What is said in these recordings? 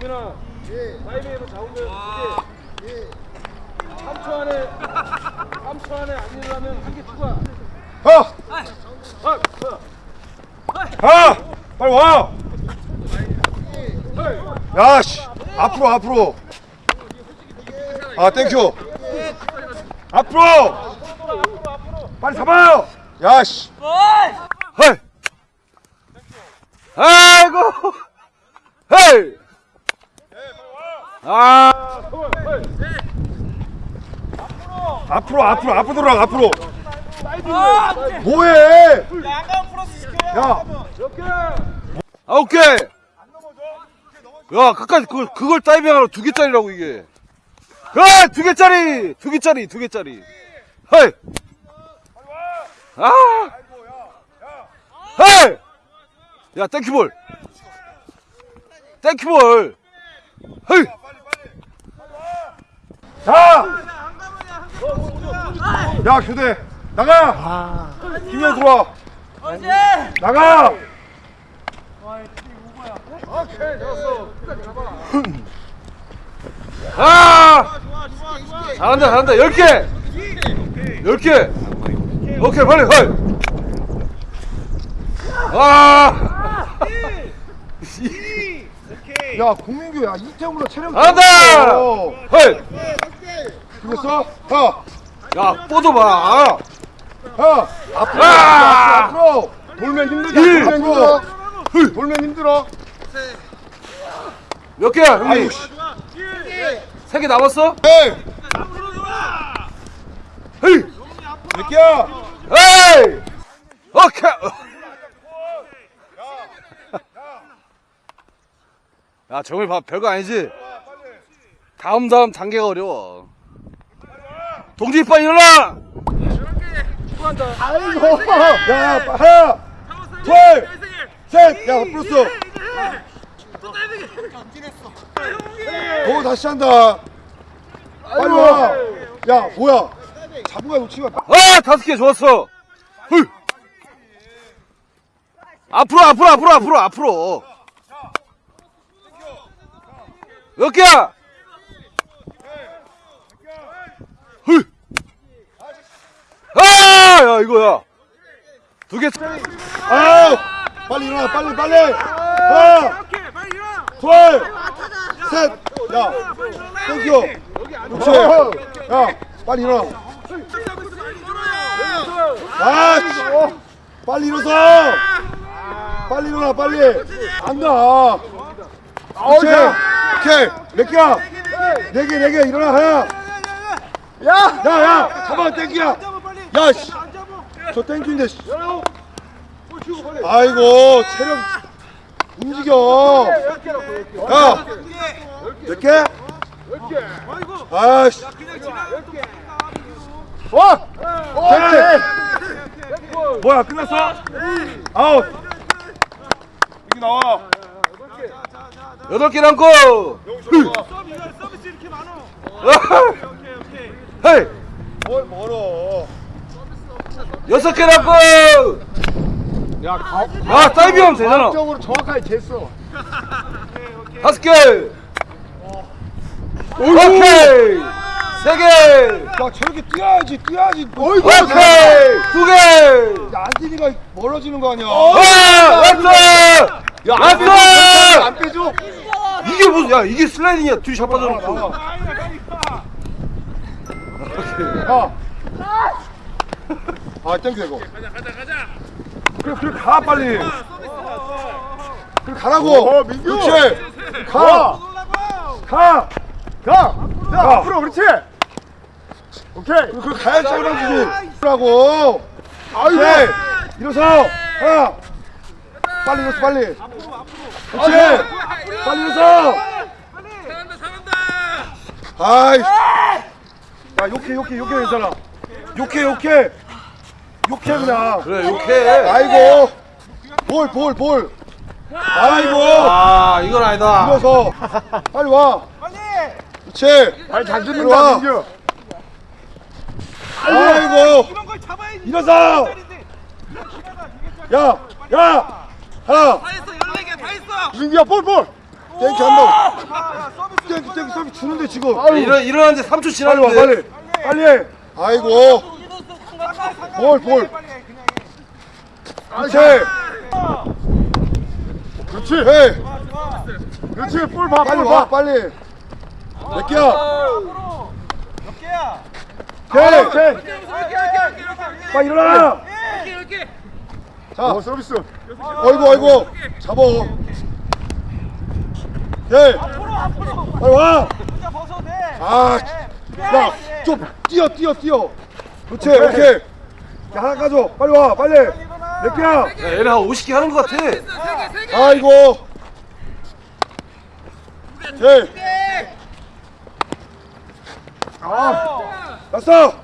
동민아 타이밍에서 잡으면 이게 3초 안에 3초 안에 안 일어나면 한 개 추가 가! 아, 가! 빨리 와! 야, 씨! 앞으로, 앞으로! 아, thank you! 앞으로! 빨리 잡아요! 야, 씨! 헐! 아이고! 헤이! 아! 앞으로, 앞으로, 앞으로 돌아, 앞으로! 뭐해! 야! 이렇게 아 오케이. 야 가까이 그, 그걸 다이빙하러 두 개짜리라고 이게. 야 두 개짜리! 두 개짜리 두 개짜리. 헤이! 아! 헤이! 야 땡큐볼. 땡큐볼. 헤이 자! 야, 교대! 나가! 김현 들어와! 나가! 오케이 끝까지 잡아 아 잘한다 잘한다 열 개! 열 개! 오케이 빨리 빨리 아 야, 공민규, 야, 이태훈보다 체력 잘한다! 헤이 죽였어? 가! 야 뻗어봐 가! 앞으로! 아! 앞으로! 돌면 힘들다, 일. 돌면 힘들어! 돌면 힘들어! 몇 개야 형님? 아유, 씨! 세개 남았어? 에이! 헤이 몇 개야? 헤이 오케이 야 정말 봐 별거 아니지? 다음 다음 단계가 어려워 동지 빨리 일어나 아이고! 야, 야, 하나! 둘! 셋! 야, 플러스! 너 다시 한다! 빨리 와! 야, 뭐야! 거야, 놓치면 아 다섯 개 좋았어 헐. 앞으로 앞으로 앞으로 앞으로 앞으로 몇 개야 헐. 아 야 이거야 두 개 아우! 빨리 일어나, 빨리, 빨리! 하나! 둘! 셋! 야! thank you! 그렇지! 야! 빨리 일어나! 아! 씨. 빨리 일어서! 빨리 일어나, 빨리! 안 나! 그렇지! 오케이! 몇 개야? 네 개, 네 개, 일어나, 하나! 야! 야, 야! 잡아, thank you야! 야, 씨! 저 thank you인데, 씨. 아이고, 체력 움직여! 야! 몇 개? 아이씨! 와! 됐지? 뭐야, 끝났어? 아웃! 여기 나와! 여덟 개 남고! 헤이! 뭘 멀어? 여섯 개 남고! 야, 가, 아 다이빙하면 되잖아. 과학적으로 정확하게 쟀어. 다섯 개! 오케이! 세 개! 야, 저렇게 뛰어야지, 뛰어야지. 어이구! 오케이! 두 개! 야, 안디니가 멀어지는 거 아니야? 와! 왔어! 야, 왔어! 안 빼줘? 이게 무슨 야 이게 슬라이딩이야 뒤 잡아줘놓고 야. 아, thank you 이거. 가자, 가자, 가자. 그래, 그래 가 빨리. 그래 가라고. 어, 민규. 그렇지. 가. 가. 가. 야, 앞으로 그렇지. 오케이. 그래, 그래 가야 짧아지지. 라고. 아이고. 일어서. 하나. 빨리 일어서 빨리. 그렇지. 빨리 일어서. 잘한다, 잘한다. 아이. 야, 욕해, 욕해, 욕해 괜찮아. 욕해, 욕해. 욕해 그냥. 그래 욕해 아이고. 볼, 볼, 볼. 아이고. 아 이건 아니다 일어서. 빨리 와. 빨리. 그렇지. 빨리 잘 듣는다, 민규. 아이고. 이런 걸 잡아야지 일어서. 야, 야. 하나. 다 했어. 14개 다 했어 민규야, 볼, 볼. thank you 한번. Thank you, thank you 서비스 주는데 지금. 아유 일어, 일어났는데 3초 빨리 와 지났는데. 빨리. 빨리 해. 아이고. 볼볼. 그렇지. 그렇지. 해. 그렇지. 볼 봐 빨리 와 빨리. 몇 개야? 오케이 오케이 빨리 일어나 자 서비스 어이구 어이구 잡어 오케이 빨리 와 아, 야, 좀 뛰어, 뛰어, 뛰어. 그렇지, 오케이. 야, 하나 가져. 빨리 와, 빨리. 몇 개야? 야, 얘네 한 50개 하는 것 같아. 아이고. 오케이. 아, 났어.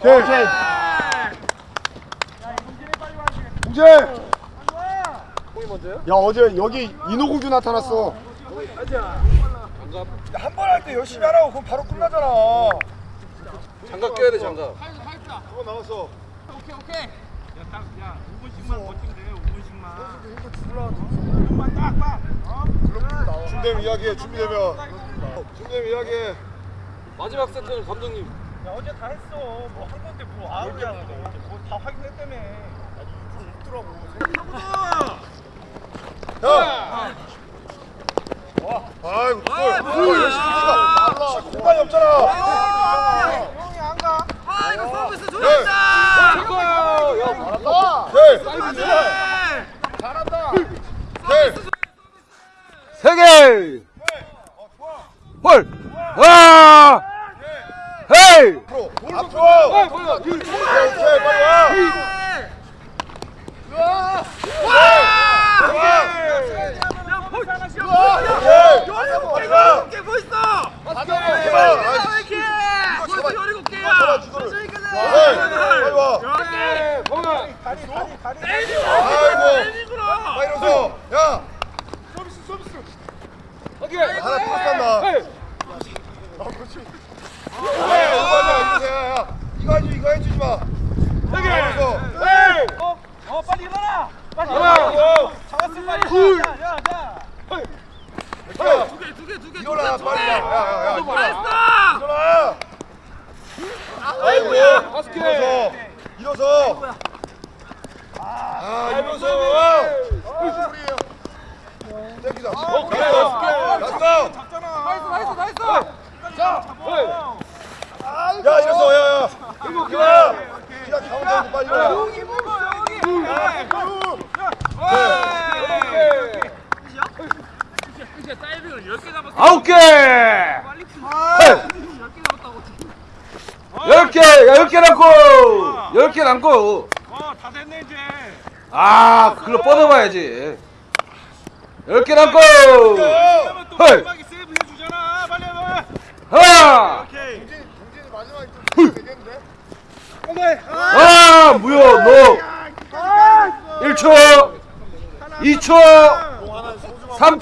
오케이. 공재. 야, 어제 여기 인호공주 나타났어. 한 번 할 때 열심히 하라고 그럼 바로 끝나잖아. 장갑 껴야 돼, 장갑. 그거 나왔어. 준비되면 이야기해. 준비되면. 준비되면 이야기해. 마지막 세트는 감독님. 어제 다 했어. 뭐 한 건데 뭐 아웃이야. 뭐다 확인했다며. 야. 아이고, 뭘, 뭘 열심히 해. 공간이 없잖아. 형이 안 가. 네. 네. 세 개! 헐! 와! 헤이! 앞으로, 앞으로. 빨리 와. 아. 서비스 서비스. 아 이거 이거. 이거 이거 해주지 마. 일어서. 어 빨리 일어나. 빨리 일어나. 일어나. 잡았어 빨리. 둘. 야, 야, 야. 야, 일어나 빨리 야, 야, 야, 야, 일어나. 일어나. 아이고. 일어서. 일어서. 아, 일어서. 땡기다. 갔어. 갔어. nice nice nice. 야, 일어서. 야, 야. 일어나. 그냥 가운데 빨리 일어나. 아홉 개! 열 개! 야, 열개 남고! 열 개 남고! 어다 됐네 이제. 아, 그걸로 뻗어봐야지. 열 개 남고! 그러면 또 헤이! 마지막에 세이브 해주잖아. 빨리 해봐. 하나! 오케이. 동진이 마지막에 좀 되겠는데? 오케이. 아, 뭐야, 너! 1초! 2초!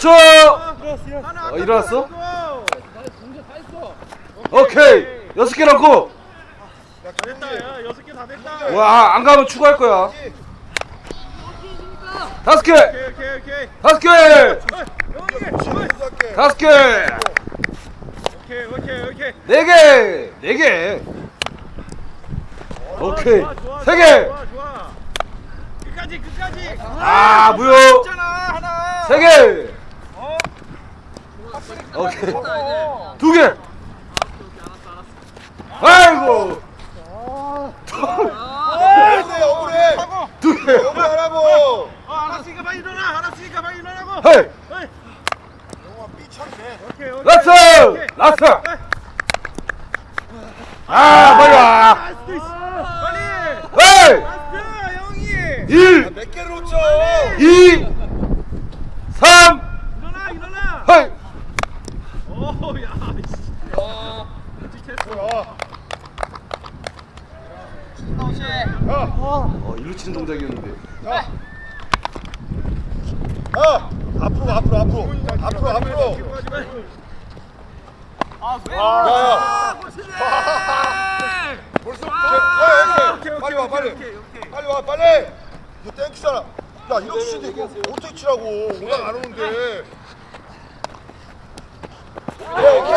3초! 어, 일어났어? 오케이! 여섯 개 남고! 됐다. 야 여섯 개 다 됐다. 와, 안 가면 추가할 거야. 다섯 개! 다섯 개! 다섯 개! 네 개! 네 개! 오케이. 세 개! 끝까지 끝까지. 아, 무효! 세 개! 어. 오케이. 두 개! 아이고! 억울해, 억울해. 하고. 두 개! 억울하라고. 어 알았으니까 빨리 일어나. 알았으니까 빨리 일어나고. Hey! Hey. 오케이 오케이. Last! 오케이. Last! Hey. 아, 빨리 와! last 있어. 빨리. Hey! Last 형이. 1, 몇 개를 놓쳐? 2, 3, 일어나 일어나. Hey! 오 야. 씨. 뭐야? 야, 어, 일로 치는 동작이었는데. 야. 야, 앞으로, 앞으로, 앞으로, 앞으로, 앞으로. 아 왜? 야, 야. 벌써 오케이, 오케이, 오케이, 빨리 와, 빨리. 오케이, 오케이. 빨리 와, 빨리. 이거 땡큐잖아. 야 이렇게 치는데 이거 어떻게 치라고 오락 안 오는데 오케이 오케이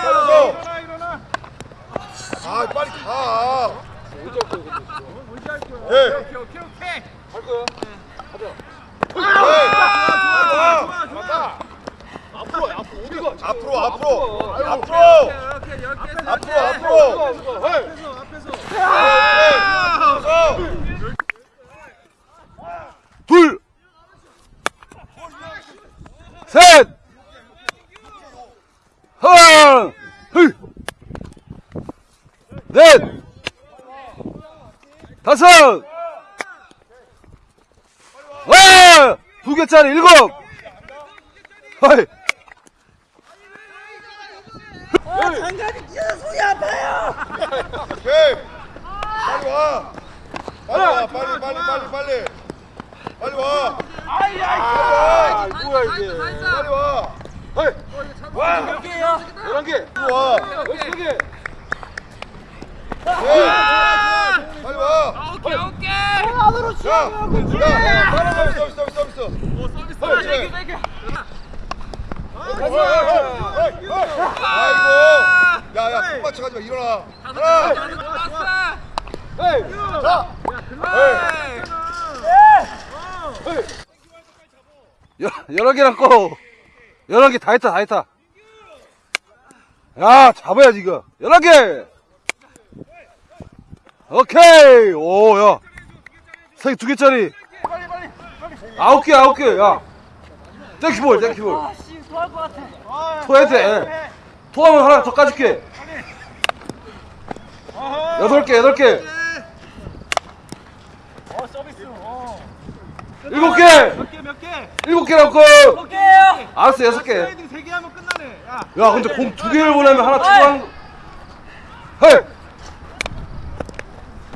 빨리서 일어나 일어나. 아 빨리 가 언제 할 거야? 근데 언제 할 거야? 예. 오케이 오케이 오케이. 할 거야. 아, 좋아 좋아. 앞으로 앞으로 어디가? 앞으로 앞으로 아이고. 앞으로 오케이 열 개. 앞으로 앞으로 앞에서 앞에서. 앞으로 둘, 셋, 하나, 둘, 넷, 다섯, 와, 두 개짜리 일곱, 하이, 오케이 빨리 와 빨리 와 빨리 빨리 빨리 빨리 빨리 와아 뭐야 이게? 빨리 와 헤이. 와. 몇 개야? 열한 개. 빨리 와 열세 개. 예. 빨리 와 오케이 오케이. 자, 야, 따라가 서비스 서비스 서비스. 서비스. 어이, 어이, 어이. 아이고, 야, 야, 꼭 맞춰 가지 마. 일어나. 하나. 자, 여, 여러 개랑 꺼. 여러 개 다 했다, 다 했다. 야, 잡아야지, 이거. 여러 개! 오케이! 오, 야. 세, 두 개짜리. 아홉 개, 아홉 개, 야. 땡키볼, 땡키볼. 아씨 토할 것 같아. 토해야 돼. 토하면 하나 더 까줄게. 여덟 개, 여덟 개. 어 서비스. 어. 일곱 개! 몇 개, 몇 개? 일곱 개 넣고! 볼게요. 알았어, 여섯 개. 슬라이딩 세개 하면 끝나네. 야. 야, 근데 공 두 개를 보내면 하나 추가한 거. 헤이!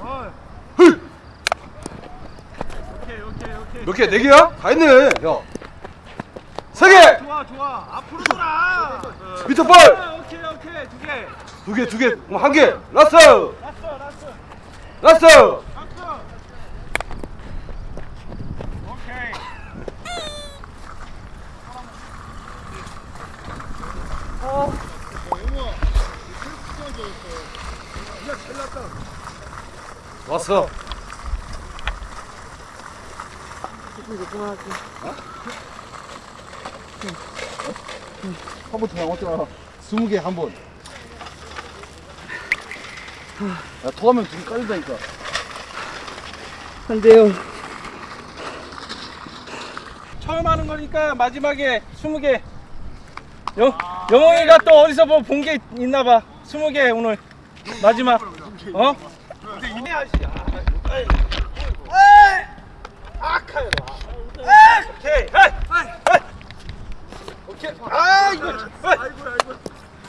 어. 헤이! 오케이, 오케이, 오케이. 몇 개? 네 개야? 다 했네. 야. 세 개! 좋아, 좋아. 앞으로 돌아. 미터 볼! 아, 오케이, 오케이. 두 개. 두 개, 두 개. 그럼 한 개. 라스트! 라스트, 라스 스무 개한 번. 야, 토하면 둘이 깔린다니까. 안 돼요. 처음 하는 거니까 마지막에 20개. 영, 영웅이가 또 어디서 뭐 본 게 있나 봐. 20개 오늘. 마지막. 어? 근데 이내 아시야. 아카야. 오케이. 오케이. 아, 이거. 아이고, 아이고.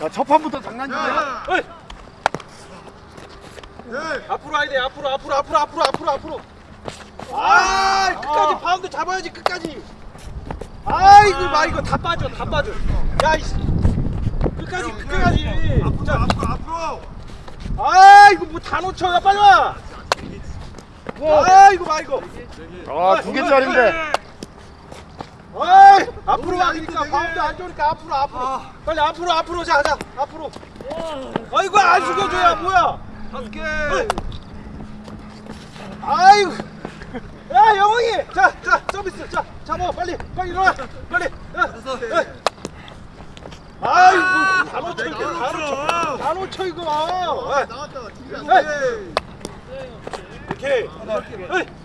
야, 첫 판부터 장난이야. 앞으로 와야 돼. 앞으로, 앞으로, 앞으로, 앞으로, 앞으로, 앞으로. 아, 끝까지 바운드 잡아야지. 끝까지. 아이고, 마 이거 다 빠져, 다 빠져. 야, 이씨. 끝까지, 끝까지. 앞으로, 앞으로, 앞으로. 아, 이거 뭐 다 놓쳐. 야, 빨리 와. 아, 이거 봐, 이거. 아, 두 개짜리인데. 아, 앞으로 와니까 바운드 안 좋으니까 앞으로, 앞으로. 빨리 앞으로, 앞으로. 자, 자, 앞으로. 아이고, 안 숙여줘야 뭐야. 다섯 개. 아이고. 야, 영웅이. 자, 자, 서비스. 자, 잡아. 빨리, 빨리 일어나. 빨리. 야, 야. 아이고, 다 놓쳐, 이거. 다 놓쳐. 다 놓쳐, 이거. 야. 나왔다. 에이. 오케이. 에이.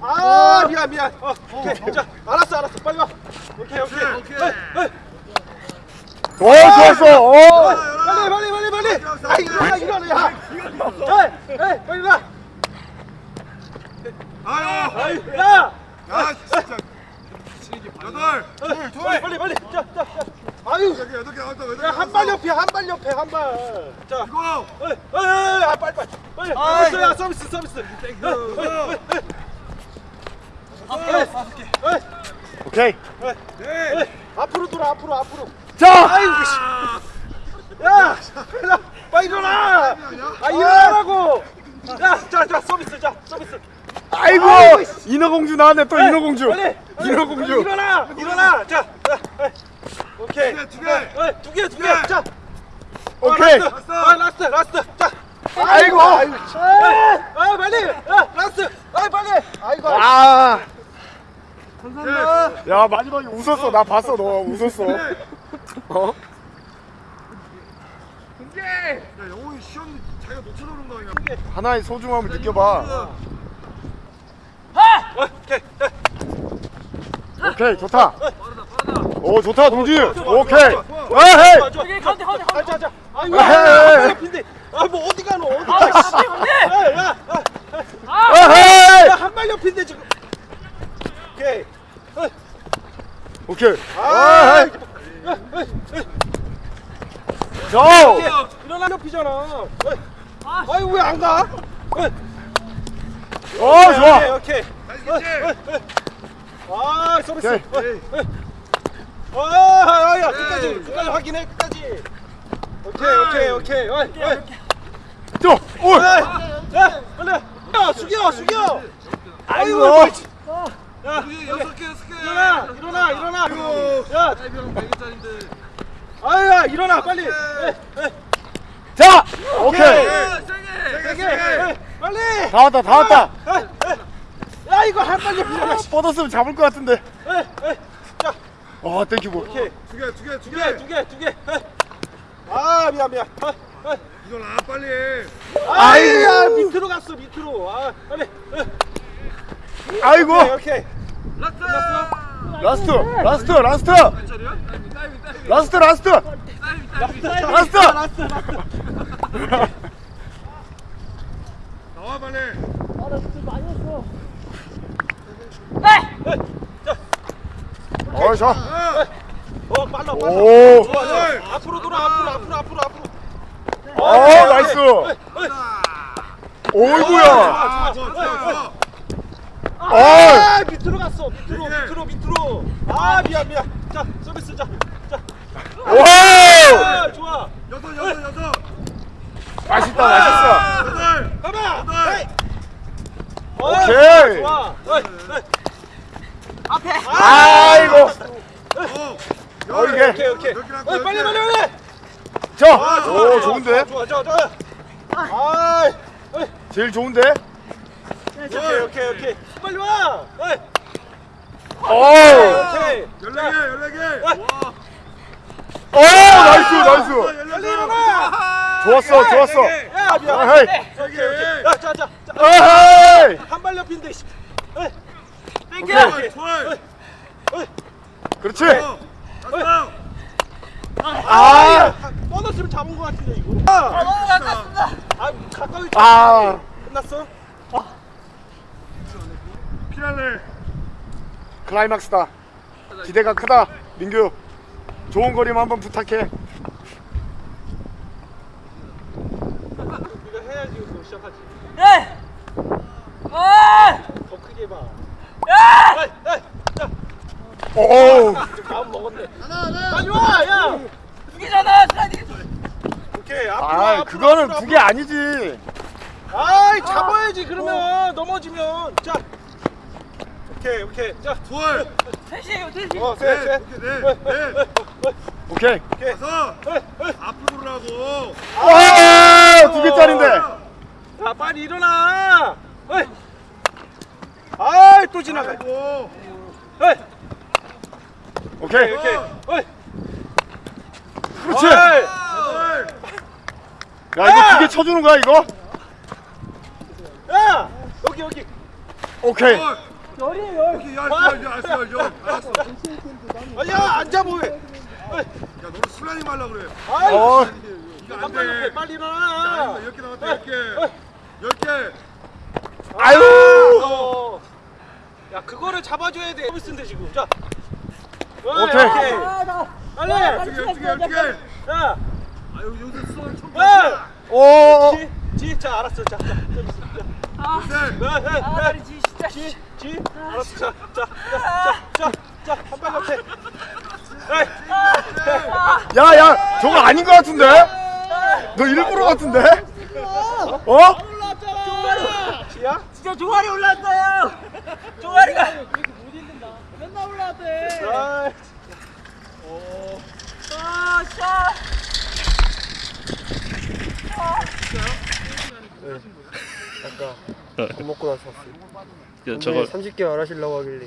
아 미안 미안. 어, 오케이. 자 알았어 알았어 빨리 와. 오케이 오케이. 에이, 에이. 오, 좋았어. 오. 빨리 빨리 빨리 빨리. 아 일어나 일어나 야. 에이 에이 빨리 일어나. 아유. 아이 야. 야, 진짜. 여덟. 에이, 빨리 빨리 빨리. 자 자. 자. 아유. 여기 여덟 개. 여덟 개야한 발 옆에 한 발 옆에 한 발. 자. 이거. 에이 에이 아 빨리 빨리. 빨리. 서비스 야 서비스 서비스. 에이. 오케이. 앞으로 돌아 앞으로 앞으로 자. 아이고 씨. 야 빨리 일어나 아 일어나라고 야 자 자 서비스 자 서비스 아이고 인어공주 나왔네 또 인어공주 빨리. 인어공주 일어나. 일어나. 자. 자, 에. 오케이. 두 개. 에, 두 개, 두 개. 자. 어, 오케이 last. 아, last, last. 자. 아이고 아, 아, 빨리. 아, last. 아, 빨리. 아이고. 아. 야 마지막에 웃었어 나 봤어 너 웃었어 어? 야 영웅이 시험 자기가 놓쳐놓은 거 아니야 하나의 소중함을 느껴봐 어, 오케이. 오케이 좋다 오 좋다 동진 오케이 에헤이 좋아. 여기 가운데 가운데 아, 가운데 자, 자. 아이고. 에헤이. 앞인데. 아, 뭐 어디 가노? 어디 아 가? 건데 야, 야, 야. 에헤이 야, 한발 옆인데 지금. 오케이. 오케이 아, 저 일어나 옆이잖아. 아이 왜안 가? 어, 좋아 오케이. 오케이. 아 서비스. 오케이. 어, 아, 야, 끝까지, 끝까지 확인해, 끝까지. 오케이, 오케이, 오케이. 어이. 저 오! 야, 빨리. 야, 숙여, 숙여. 아이고. 야, 빨리. 여섯 개 여섯 개 일어나, 일어나, 일어나. 야, 사이비랑 100개짜린데 아야, 일어나, 빨리. 에, 에, 자 오케이 세게, 에, 빨리. 다 왔다 다 왔다 에, 에. 야, 이거 한발 옆이잖아. 뻗었으면 잡을 것 같은데 에, 에. 자, 와 thank you 볼 오케이. 두 개 두 개 두 개 두 개, 두 개, 두 개. 에. 아, 미안, 미안. 아, 아. 이걸 아 빨리 해 아이야 밑으로 갔어 밑으로 아 빨리 에. 아이고 오케이 오케이 last! Last! Last! Last! Last! 다이빙 last! Last last 나와 빨리. 아나 진짜 많이 했어 어 좋아 어 빨라 빨라. 오. 좋아 좋아. 앞으로 돌아 앞으로 앞으로 앞으로 앞으로. 어 nice! 오이구야! 좋 아 좋아! 좋아 좋아 좋아 좋아 어아 밑으로 갔어. 밑으로 밑으로 밑으로. 아 미안 미안. 자 서비스 자 자. 오 아, 좋아. 여섯 여섯 여섯. 맛있다 맛있어. 여덟. 가봐. 에이. 어, 오케이. 좋아. 좋아 에이, 에이. 앞에. 아 이고. 어 어 이게. 오케이 오케이. 어, 빨리 빨리 빨리. 저오 좋은데 좋아 좋아. 좋아 아. 제일 좋은데? 오케이 오케이 오케이 빨리 와! 에이. 오! 오케이. 열네 개오 nice nice. 빨리 아, 일어나 좋았어 좋았어. 야 미안. 어헤이. 오케이 오케이. 야자자 어헤이. 한발 옆인데 씨. 에이. 오케이. 개 좋아 그렇지. 아 뻗었으면 잡은 거 같은데 이거. 아, 너무 가깝습니다. 아 가까이 아. 끝났어 피날레 클라이막스다. 기대가 크다 민규. 좋은 거리만 한번 부탁해. 이거 해야지 이거 시작하지. 예! 아! 더 크게 해봐. 야! 에이, 에이, 야, 오좀 마음 먹었네. 빨리 와야! 죽이잖아 슬라이딩 오케이 앞으로 와, 아 앞으로, 그거는 앞으로, 그게 아니지. 아이 잡아야지 그러면. 넘어지면. 자 오케이 오케이. 둘. 셋이에요 셋이. 자어셋셋. 넷, 넷, 넷. 오케이. 다섯 앞으로 보라고. 와두 개짜린데. 야 빨리 일어나. 에이. 아이 또 지나가. 아이고. 오케이. 오케이 어이. 그렇지. 야 이거 두 개 쳐주는 거야 이거? 야! 여기 여기. 오케이. 열 열이에요 열. 이렇게 열열열 알았어 열 열. 알았어. 아 야 앉아 뭐해. 야 너는 슬라임 하려고 그래. 아이 어. 이거 안돼 옆에 빨리 일어나. 야, 10개 남았다 10개. 10개. 아유. 어. 야 그거를 잡아줘야 돼. 서비스인데 지금? 자. 어이, 오케이. 아 나 빨리. 어떻게 어떻게 어떻게? 야 아유 요새 수원 총야오 지, 지, 자 알았어. 자, 자, 자, 아, 셋 자, 자, 아 자, 다리 지 진짜 지, 지, 알았어 자, 자, 자, 자, 자, 한 발 옆에. 에이, 야야 저거 아닌 거 같은데 너 일부러 같은데 어 지야? 진짜 종아리 올랐어요. 종아리가. 맨날 올라왔대. 아, 아, 샤. 아 까밥 먹고 나서 왔어요. 야, 저거 30개월 하시려고 하길래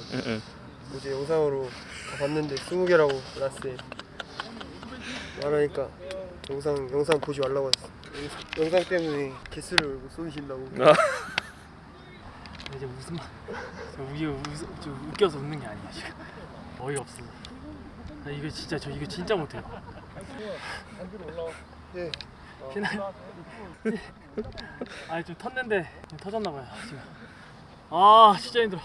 어제 영상으로 다 봤는데 20개라고 나왔어요. 말하니까 영상 영상 보지 말라고 했어. 영- 영상 때문에 개수를 못 쏘이신다고. 이제 저 웃겨 웃, 저 웃겨서 웃는 게 아니야 지금 어이가 없어 나 이거 진짜 저 이거 진짜 못해요 예. 피날 아니 좀 텄는데 그냥 터졌나 봐요 지금 아 진짜 힘들어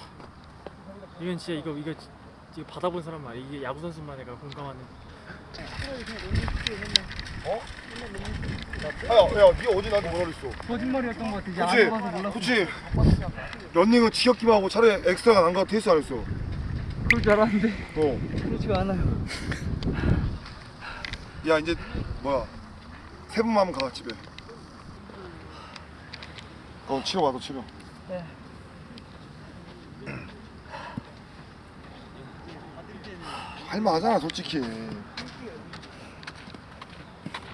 이건 진짜 이거 이거 지- 이거 받아본 사람만 이게 야구 선수만 내가 공감하는 야, 야, 니 어제 나한테 뭐라 그랬어? 거짓말이었던 것 같아. 이제 그치? 안 봐서 몰랐어. 그치? 런닝은 지겹기만 하고 차라리 엑스트라가 난가 테스트 안 했어. 그럴 줄 알았는데 어. 그렇지가 않아요. 야, 이제 뭐야? 세 번만 하면 가 집에. 어, 치러 와, 너 치러. 네. 할만하잖아, 솔직히.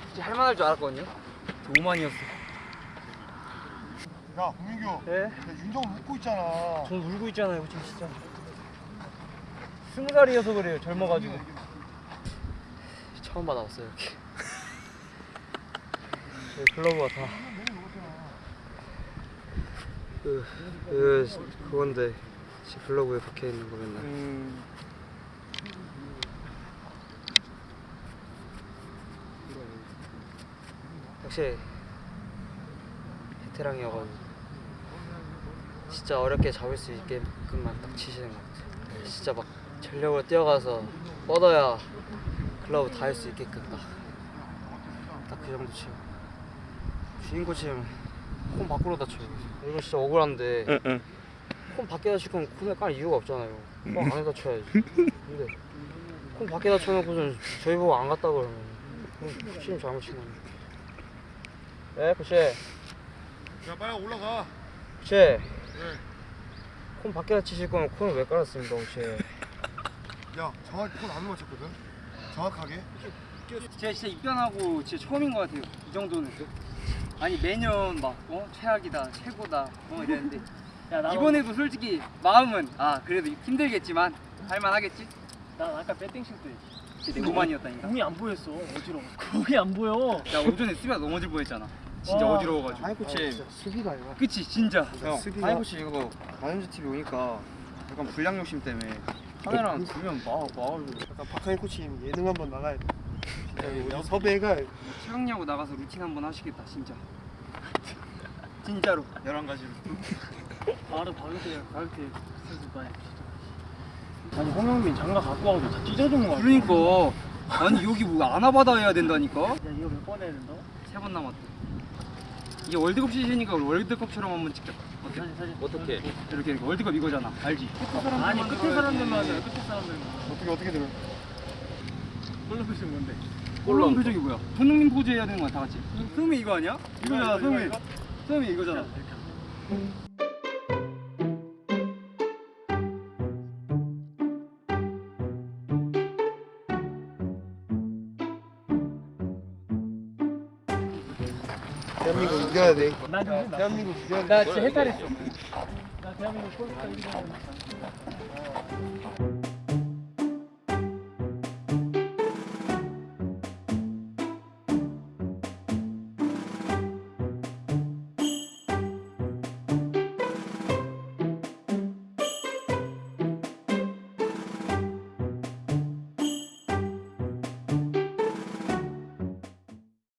진짜 할만할 줄 알았거든요. 오만이었어. 야, 공민규. 네? 야, 윤정 웃고 있잖아. 전 울고 있잖아요, 지금 진짜. 스무 살이어서 그래요, 젊어가지고. 처음 받아봤어요, 이렇게. 네, 글러브가 다. 그, 그 그건데 제 블로그에 박혀 있는 거 맨날. 음. 확실히 베테랑이 어가지고 진짜 어렵게 잡을 수 있게끔만 딱 치시는 것 같아요. 진짜 막 전력으로 뛰어가서 뻗어야 글러브 다 할 수 있게끔 딱딱그 정도 치고 주인 코치는 콘 밖으로 다 쳐요. 이거 진짜 억울한데 콘 밖에 다칠 건 콘에 깔 이유가 없잖아요. 콘 안에 다 쳐야지. 근데 콘 밖에 다 쳐놓고선 저희 보고 안 갔다 그러면 코치님 잘못인 거네. 네, 코치. 야, 빨리 올라가. 코치. 콘 밖에다 치실 거면 콘을 왜 깔았습니까, 코치? 야, 정확히 폰안 맞췄거든. 정확하게. 제가 진짜 입단하고 진짜 처음인 것 같아요. 이 정도는. 아니 매년 막 어? 최악이다, 최고다, 어 이랬는데 야, 나 이번에도 솔직히 마음은 아 그래도 힘들겠지만 할만하겠지. 난 아까 배팅 칠때 진짜 오만이었다니까. 공이 안 보였어 어지러워 공이 안 보여 야 오전에 수비가 넘어질 뻔했잖아. 진짜 와. 어지러워가지고. 아니, 코치. 수비가 아니라. 그치 진짜. 수비가. 하이코치 이거 마연주 TV 오니까 약간 불량 욕심 때문에 카메라 두면 막 막아가지고 약간 박하인 코치님 예능 한번 나가야 돼. 우리 섭외가 최강야구 나가서 루틴 한번 하시겠다 진짜. 진짜로. 11가지로 바로 가격대 가격대 스트레스 많이 아니 홍영민 장갑 갖고 와도 다 찢어진 거야 그러니까 아니 여기 뭐 아나바다 해야 된다니까. 야 이거 몇 번 해야 된다고? 세 번 남았대. 이게 월드컵 시즌이니까 월드컵처럼 한번 찍자. 어때? 사진 사진 어떻게? 이렇게 이렇게 월드컵 이거잖아. 알지? 아니 끝에 사람들만 하잖아 끝에 사람들만 어떻게 어떻게 들어? 꼴로 표시는 뭔데? 꼴로운 표정이 뭐야? 손흥민 포즈 해야 되는 거야 다 같이. 손흥민 이거 아니야? 이거잖아 손흥민. 손흥민 이거잖아. 대한민국 이겨야 돼. 나 좀, 대한민국 이겨야 돼. 나 진짜 헷갈렸어. 나 대한민국 골프